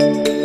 you